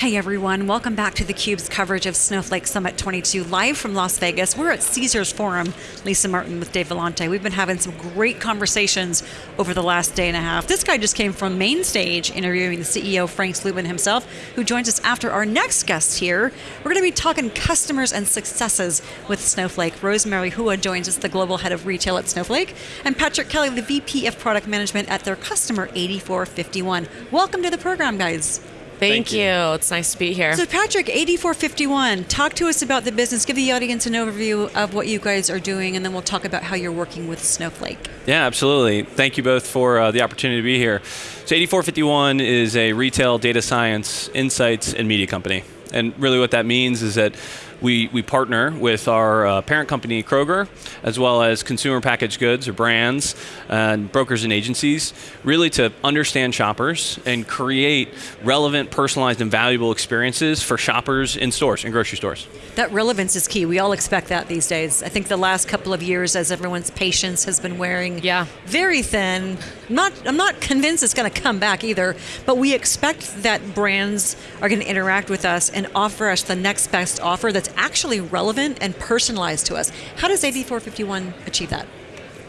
Hey everyone, welcome back to theCUBE's coverage of Snowflake Summit 22 live from Las Vegas. We're at Caesars Forum, Lisa Martin with Dave Vellante. We've been having some great conversations over the last day and a half. This guy just came from main stage interviewing the CEO, Frank Slootman himself, who joins us after our next guest here. We're going to be talking customers and successes with Snowflake. Rosemary Hua joins us, the global head of retail at Snowflake, and Patrick Kelly, the VP of product management at their customer 8451. Welcome to the program, guys. Thank, Thank you. you. It's nice to be here. So Patrick, 8451, talk to us about the business. Give the audience an overview of what you guys are doing, and then we'll talk about how you're working with Snowflake. Yeah, absolutely. Thank you both for uh, the opportunity to be here. So 8451 is a retail data science, insights, and media company. And really what that means is that we, we partner with our uh, parent company, Kroger, as well as consumer packaged goods or brands and brokers and agencies, really to understand shoppers and create relevant, personalized, and valuable experiences for shoppers in stores, in grocery stores. That relevance is key. We all expect that these days. I think the last couple of years, as everyone's patience has been wearing yeah. very thin, not, I'm not convinced it's going to come back either, but we expect that brands are going to interact with us and offer us the next best offer that's actually relevant and personalized to us. How does 8451 achieve that?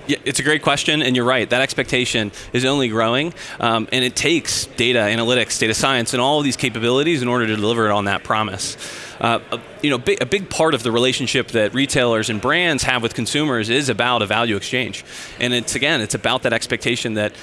Yeah, it's a great question, and you're right. That expectation is only growing, um, and it takes data analytics, data science, and all of these capabilities in order to deliver it on that promise. Uh, you know, a big part of the relationship that retailers and brands have with consumers is about a value exchange, and it's again, it's about that expectation that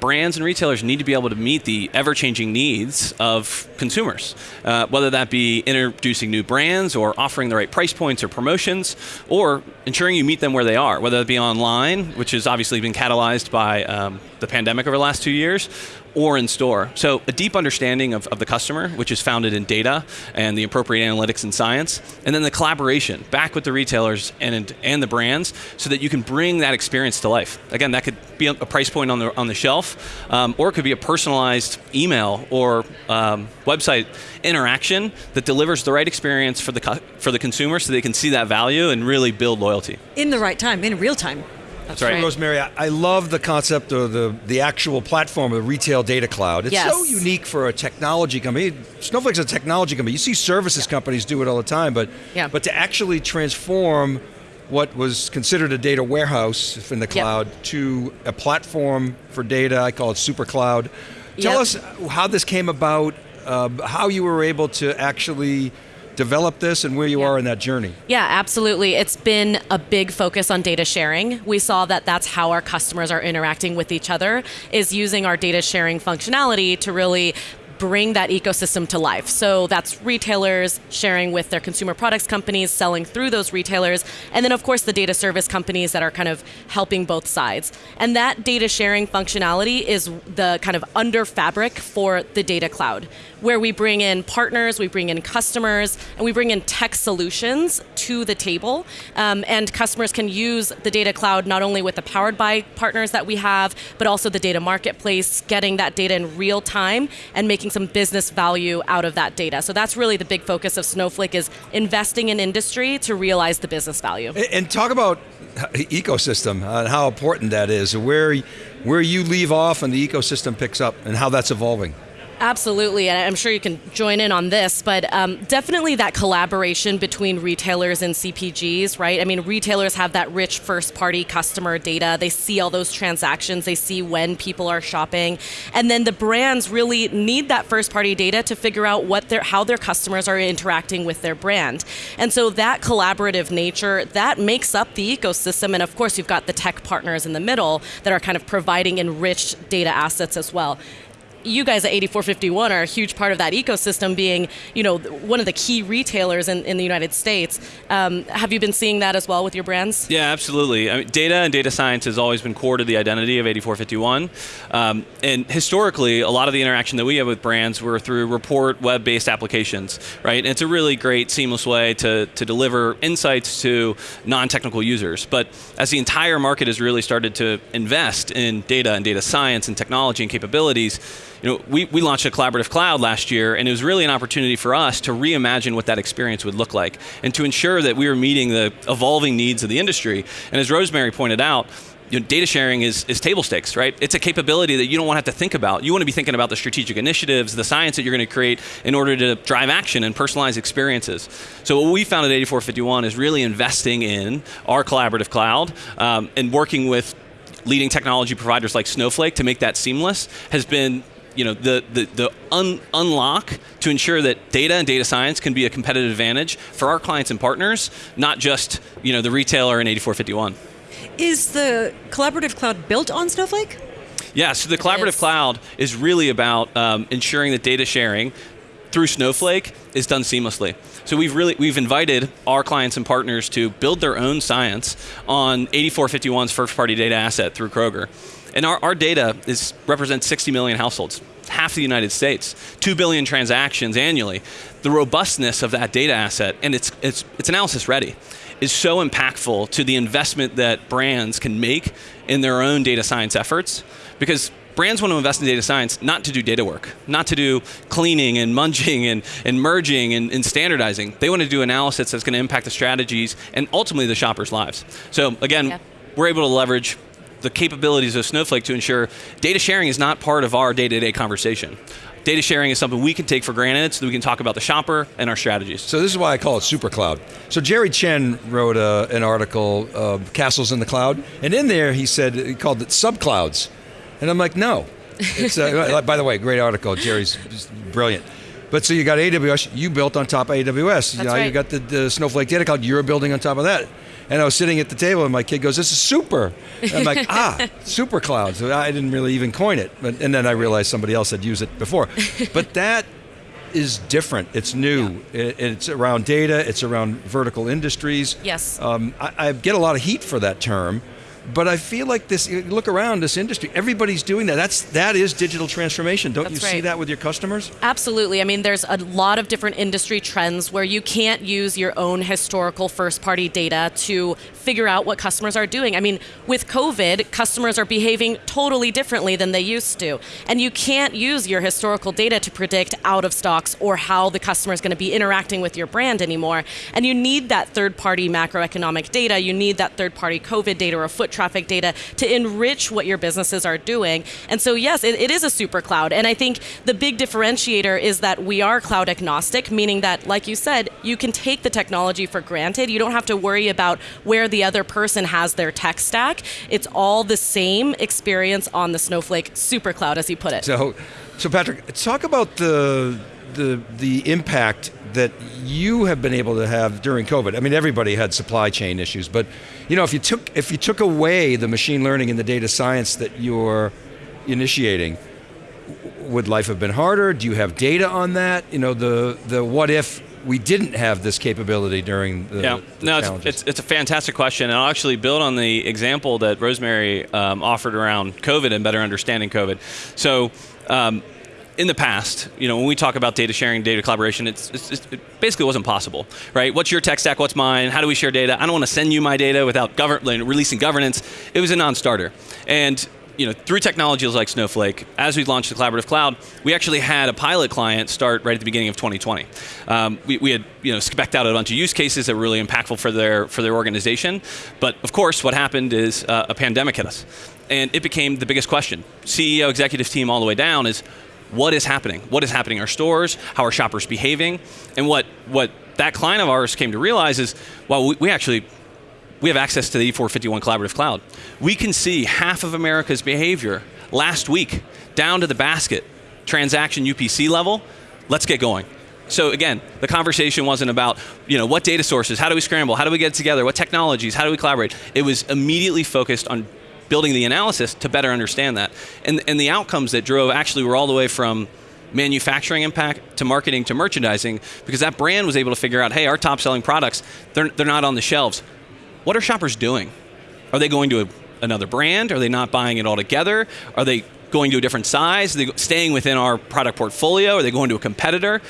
brands and retailers need to be able to meet the ever-changing needs of consumers, uh, whether that be introducing new brands or offering the right price points or promotions, or ensuring you meet them where they are, whether it be online, which has obviously been catalyzed by um, the pandemic over the last two years, or in store. So a deep understanding of, of the customer, which is founded in data and the appropriate analytics and science, and then the collaboration back with the retailers and, and the brands so that you can bring that experience to life. Again, that could be a price point on the, on the shelf, um, or it could be a personalized email or um, website interaction that delivers the right experience for the, for the consumer so they can see that value and really build loyalty. In the right time, in real time. That's right. Rosemary, I, I, love the concept of the, the actual platform of the retail data cloud. It's yes. so unique for a technology company. Snowflake's a technology company. You see services yeah. companies do it all the time, but, yeah. but to actually transform what was considered a data warehouse in the cloud yep. to a platform for data, I call it super cloud. Tell yep. us how this came about, uh, how you were able to actually develop this and where you yeah. are in that journey. Yeah, absolutely. It's been a big focus on data sharing. We saw that that's how our customers are interacting with each other, is using our data sharing functionality to really bring that ecosystem to life. So that's retailers sharing with their consumer products companies, selling through those retailers, and then of course the data service companies that are kind of helping both sides. And that data sharing functionality is the kind of under fabric for the data cloud, where we bring in partners, we bring in customers, and we bring in tech solutions to the table. Um, and customers can use the data cloud not only with the powered by partners that we have, but also the data marketplace, getting that data in real time and making some business value out of that data. So that's really the big focus of Snowflake is investing in industry to realize the business value. And talk about ecosystem and how important that is, where, where you leave off and the ecosystem picks up and how that's evolving. Absolutely, and I'm sure you can join in on this, but um, definitely that collaboration between retailers and CPGs, right? I mean, retailers have that rich first party customer data. They see all those transactions, they see when people are shopping. And then the brands really need that first party data to figure out what their, how their customers are interacting with their brand. And so that collaborative nature, that makes up the ecosystem. And of course, you've got the tech partners in the middle that are kind of providing enriched data assets as well you guys at 8451 are a huge part of that ecosystem being you know one of the key retailers in, in the united states. Um, have you been seeing that as well with your brands? Yeah absolutely. I mean, data and data science has always been core to the identity of 8451 um, and historically a lot of the interaction that we have with brands were through report web-based applications right? And it's a really great seamless way to, to deliver insights to non-technical users. But as the entire market has really started to invest in data and data science and technology and capabilities you know, we, we launched a collaborative cloud last year, and it was really an opportunity for us to reimagine what that experience would look like, and to ensure that we were meeting the evolving needs of the industry. And as Rosemary pointed out, you know, data sharing is, is table stakes, right? It's a capability that you don't want to have to think about. You want to be thinking about the strategic initiatives, the science that you're going to create in order to drive action and personalize experiences. So what we found at 8451 is really investing in our collaborative cloud um, and working with leading technology providers like Snowflake to make that seamless has been you know, the, the, the un unlock to ensure that data and data science can be a competitive advantage for our clients and partners, not just you know, the retailer in 8451. Is the collaborative cloud built on Snowflake? Yeah, so the collaborative cloud is really about um, ensuring that data sharing through Snowflake is done seamlessly. So we've really we've invited our clients and partners to build their own science on 8451's first party data asset through Kroger. And our, our data is represents 60 million households, half the United States, 2 billion transactions annually. The robustness of that data asset and it's it's it's analysis ready is so impactful to the investment that brands can make in their own data science efforts because brands want to invest in data science not to do data work, not to do cleaning and munging and, and merging and, and standardizing. They want to do analysis that's going to impact the strategies and ultimately the shoppers' lives. So again, yeah. we're able to leverage the capabilities of Snowflake to ensure data sharing is not part of our day-to-day conversation data sharing is something we can take for granted so that we can talk about the shopper and our strategies. So this is why I call it super cloud. So Jerry Chen wrote a, an article, uh, Castles in the Cloud, and in there he said, he called it subclouds. And I'm like, no. It's, uh, by the way, great article. Jerry's brilliant. But so you got AWS, you built on top of AWS. That's you, know, right. you got the, the Snowflake Data Cloud, you're building on top of that. And I was sitting at the table, and my kid goes, "This is super." And I'm like, "Ah, super clouds." I didn't really even coin it, but and then I realized somebody else had used it before. But that is different. It's new. Yeah. It, it's around data. It's around vertical industries. Yes. Um, I, I, get a lot of heat for that term, but I feel like this. Look around this industry. Everybody's doing that. That's that is digital transformation. Don't That's you right. see that with your customers? Absolutely. I mean, there's a lot of different industry trends where you can't use your own historical first-party data to figure out what customers are doing. I mean, with COVID, customers are behaving totally differently than they used to, and you can't use your historical data to predict out of stocks or how the customer is going to be interacting with your brand anymore. And you need that third-party macroeconomic data. You need that third-party COVID data or foot traffic data to enrich what your businesses are doing. And so, yes, it, it is a super cloud. And I think the big differentiator is that we are cloud agnostic, meaning that, like you said, you can take the technology for granted. You don't have to worry about where the other person has their tech stack. It's all the same experience on the Snowflake super cloud, as you put it. So, so Patrick, talk about the the the impact that you have been able to have during COVID. I mean, everybody had supply chain issues, but you know, if you took if you took away the machine learning and the data science that you're initiating, would life have been harder? Do you have data on that? You know, the the what if we didn't have this capability during the yeah the no it's, it's, it's, a fantastic question and i'll actually build on the example that rosemary um, offered around covid and better understanding covid so um, in the past, you know, when we talk about data sharing, data collaboration, it's, it's, it basically wasn't possible, right? What's your tech stack? What's mine? How do we share data? I don't want to send you my data without govern- releasing governance. It was a non-starter, and you know, through technologies like Snowflake, as we launched the collaborative cloud, we actually had a pilot client start right at the beginning of 2020. Um, we, we, had you know specced out a bunch of use cases that were really impactful for their for their organization, but of course, what happened is uh, a pandemic hit us, and it became the biggest question. CEO, executive team, all the way down is what is happening? What is happening in our stores? How are shoppers behaving? And what what that client of ours came to realize is, well, we, we actually we have access to the 8451 Collaborative Cloud. We can see half of America's behavior last week down to the basket transaction UPC level. Let's get going. So again, the conversation wasn't about, you know, what data sources, how do we scramble, how do we get together, what technologies, how do we collaborate? It was immediately focused on building the analysis to better understand that. And, and the outcomes that drove actually were all the way from manufacturing impact to marketing to merchandising because that brand was able to figure out, hey, our top selling products, they're, they're not on the shelves. What are shoppers doing? Are they going to a, another brand? Are they not buying it all together? Are they going to a different size? Are they staying within our product portfolio? Are they going to a competitor?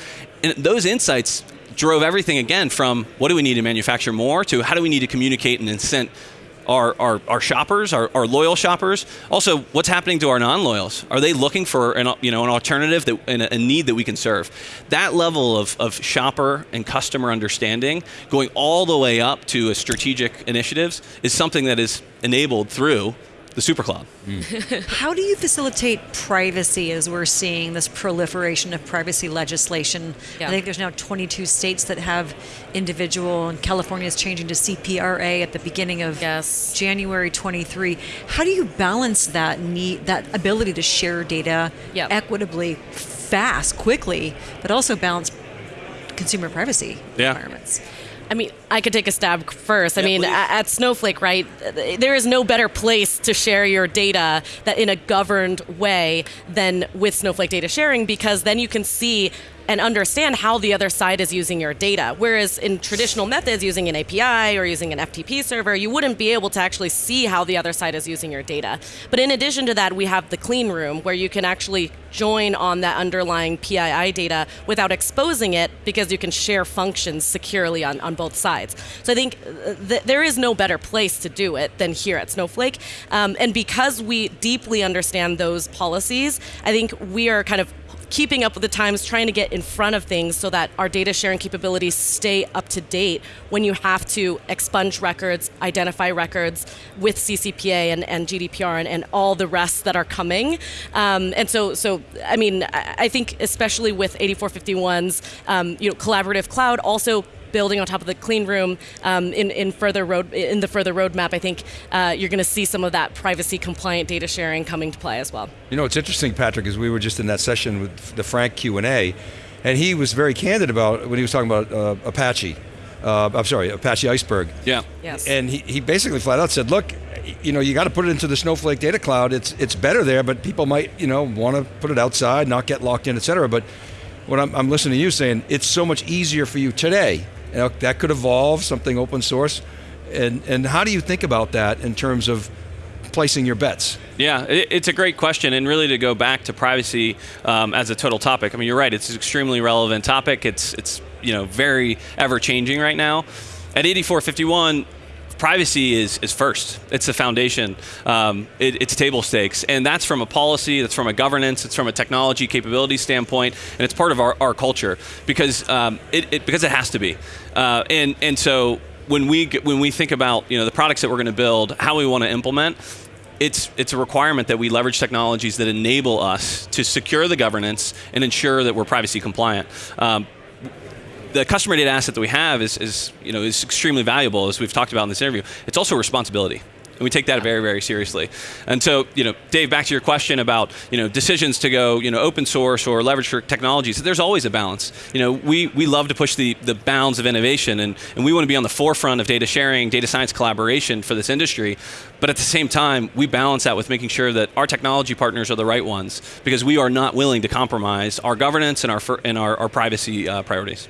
And those insights drove everything again from what do we need to manufacture more to how do we need to communicate and incent our, our, our shoppers, our, our loyal shoppers. Also, what's happening to our non-loyals? Are they looking for an, you know, an alternative that, and a, need that we can serve? That level of, of shopper and customer understanding, going all the way up to a strategic initiatives, is something that is enabled through the super supercloud. How do you facilitate privacy as we're seeing this proliferation of privacy legislation? Yeah. I think there's now 22 states that have individual, and California is changing to CPRA at the beginning of Yes. January 23. How do you balance that need, that ability to share data Yep. equitably, fast, quickly, but also balance consumer privacy Yeah. requirements? I mean, I could take a stab first. I mean, please. at Snowflake, right, there is no better place to share your data that in a governed way than with Snowflake data sharing because then you can see and understand how the other side is using your data. Whereas in traditional methods, using an API or using an FTP server, you wouldn't be able to actually see how the other side is using your data. But in addition to that, we have the clean room where you can actually join on that underlying PII data without exposing it because you can share functions securely on, on both sides. So I think uh, th- there is no better place to do it than here at Snowflake. Um, and because we deeply understand those policies, I think we are kind of keeping up with the times, trying to get in front of things so that our data sharing capabilities stay up to date when you have to expunge records, identify records with CCPA and, and GDPR and, and all the rest that are coming. Um, and so, so I mean, I, think especially with 8451's, um, you know, collaborative cloud also building on top of the clean room um, in, in further road in the further roadmap, I think uh, you're going to see some of that privacy compliant data sharing coming to play as well. You know, it's interesting, Patrick, is we were just in that session with the Frank Q and A, and he was very candid about when he was talking about uh, Apache. Uh, I'm sorry, Apache Iceberg. Yeah. Yes. And he, he basically flat out said, look, you know, you got to put it into the Snowflake data cloud. It's it's better there, but people might, you know, want to put it outside, not get locked in, et cetera. But what I'm, I'm listening to you saying, it's so much easier for you today. You know, that could evolve, something open source. And, and how do you think about that in terms of placing your bets? Yeah, it's a great question, and really to go back to privacy um, as a total topic. I mean, you're right; it's an extremely relevant topic. It's it's you know very ever changing right now. At 8451, privacy is is first. It's the foundation. Um, it, it's table stakes, and that's from a policy, that's from a governance, it's from a technology capability standpoint, and it's part of our, our culture because um, it, it because it has to be. Uh, and and so when we when we think about you know the products that we're going to build, how we want to implement, it's it's a requirement that we leverage technologies that enable us to secure the governance and ensure that we're privacy compliant. Um, the customer data asset that we have is, is you know is extremely valuable as we've talked about in this interview. It's also a responsibility. And we take that very, very seriously. And so, you know, Dave, back to your question about, you know, decisions to go, you know, open source or leverage for technologies. There's always a balance. You know, we, we love to push the, the bounds of innovation, and, and we want to be on the forefront of data sharing, data science collaboration for this industry. But at the same time, we balance that with making sure that our technology partners are the right ones, because we are not willing to compromise our governance and our and our, our privacy uh, priorities.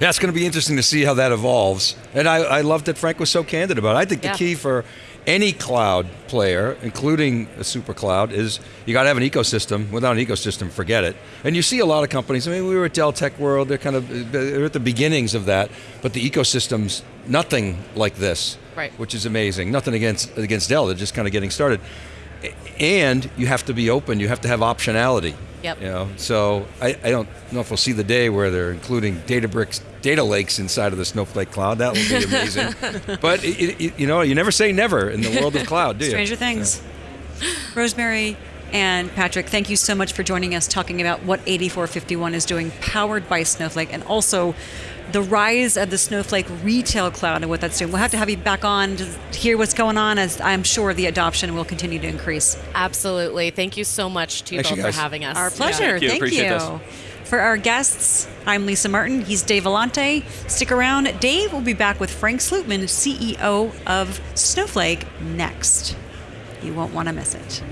Yeah, it's going to be interesting to see how that evolves. And I, I love that Frank was so candid about it. I think the key for any cloud player, including a super cloud, is you got to have an ecosystem. Without an ecosystem, forget it. And you see a lot of companies. I mean, we were at Dell Tech World. They're kind of they're at the beginnings of that, but the ecosystem's nothing like this, Right. which is amazing. Nothing against against Dell. They're just kind of getting started. And you have to be open. You have to have optionality. Yep. You know, so I, I don't know if we'll see the day where they're including Databricks data lakes inside of the Snowflake cloud. That would be amazing. but it, it, you know, you never say never in the world of cloud, do you? Stranger Things. Rosemary and Patrick, thank you so much for joining us talking about what 8451 is doing, powered by Snowflake, and also the rise of the Snowflake retail cloud and what that's doing. We'll have to have you back on to hear what's going on, as I'm sure the adoption will continue to increase. Absolutely. Thank you so much to you Thanks, you both for having us. Our pleasure. Thank you. Thank you. For our guests, I'm Lisa Martin. He's Dave Vellante. Stick around. Dave will be back with Frank Slootman, CEO of Snowflake, next. You won't want to miss it.